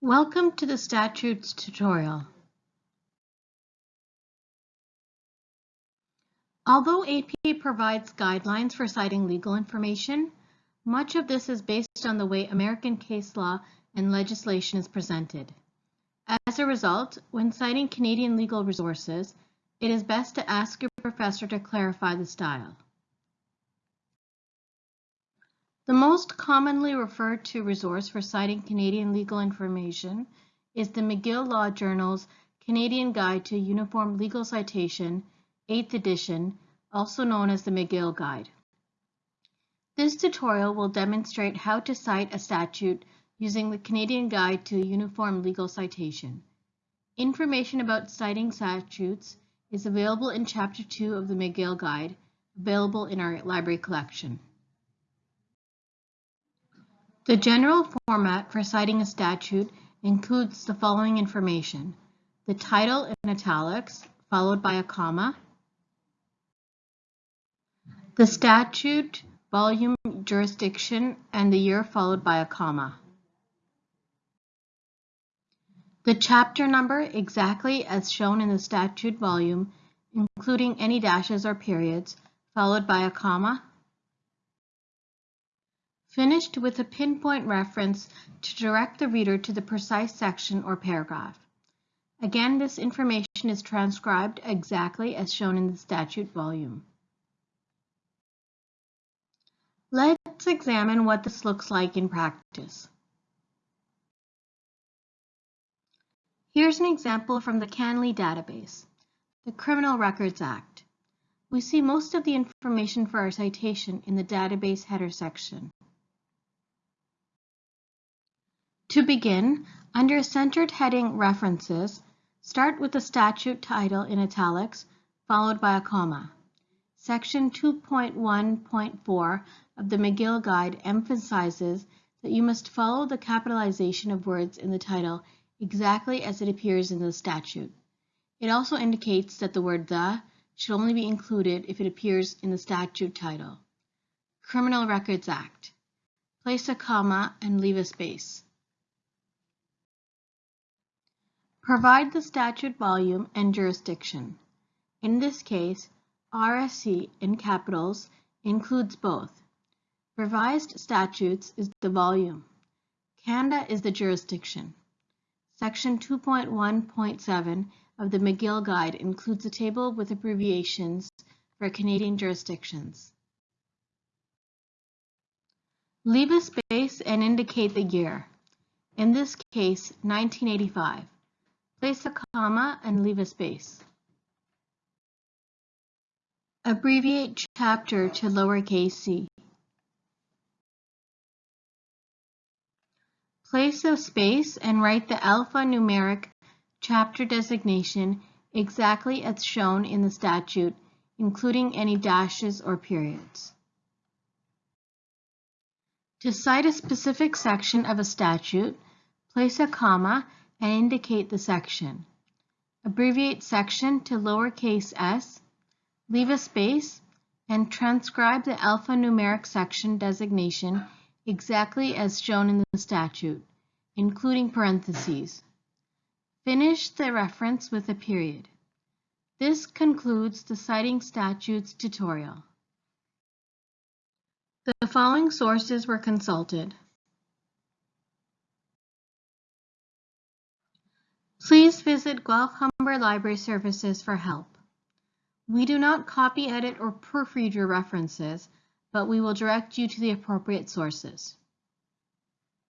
Welcome to the Statutes tutorial. Although APA provides guidelines for citing legal information, much of this is based on the way American case law and legislation is presented. As a result, when citing Canadian legal resources, it is best to ask your professor to clarify the style. The most commonly referred to resource for citing Canadian legal information is the McGill Law Journal's Canadian Guide to Uniform Legal Citation, 8th edition, also known as the McGill Guide. This tutorial will demonstrate how to cite a statute using the Canadian Guide to Uniform Legal Citation. Information about citing statutes is available in Chapter 2 of the McGill Guide, available in our library collection. The general format for citing a statute includes the following information. The title in italics, followed by a comma. The statute, volume, jurisdiction, and the year followed by a comma. The chapter number exactly as shown in the statute volume, including any dashes or periods, followed by a comma finished with a pinpoint reference to direct the reader to the precise section or paragraph. Again, this information is transcribed exactly as shown in the statute volume. Let's examine what this looks like in practice. Here's an example from the CanLII database, the Criminal Records Act. We see most of the information for our citation in the database header section. To begin, under centered heading References, start with the statute title in italics, followed by a comma. Section 2.1.4 of the McGill Guide emphasizes that you must follow the capitalization of words in the title exactly as it appears in the statute. It also indicates that the word the should only be included if it appears in the statute title. Criminal Records Act. Place a comma and leave a space. Provide the statute volume and jurisdiction. In this case, RSC in capitals includes both. Revised statutes is the volume. Canada is the jurisdiction. Section 2.1.7 of the McGill Guide includes a table with abbreviations for Canadian jurisdictions. Leave a space and indicate the year. In this case, 1985. Place a comma and leave a space. Abbreviate chapter to lowercase c. Place a space and write the alphanumeric chapter designation exactly as shown in the statute, including any dashes or periods. To cite a specific section of a statute, place a comma and indicate the section. Abbreviate section to lowercase s, leave a space, and transcribe the alphanumeric section designation exactly as shown in the statute, including parentheses. Finish the reference with a period. This concludes the Citing Statutes tutorial. The following sources were consulted. Please visit Guelph Humber Library Services for help. We do not copy, edit, or proofread your references, but we will direct you to the appropriate sources.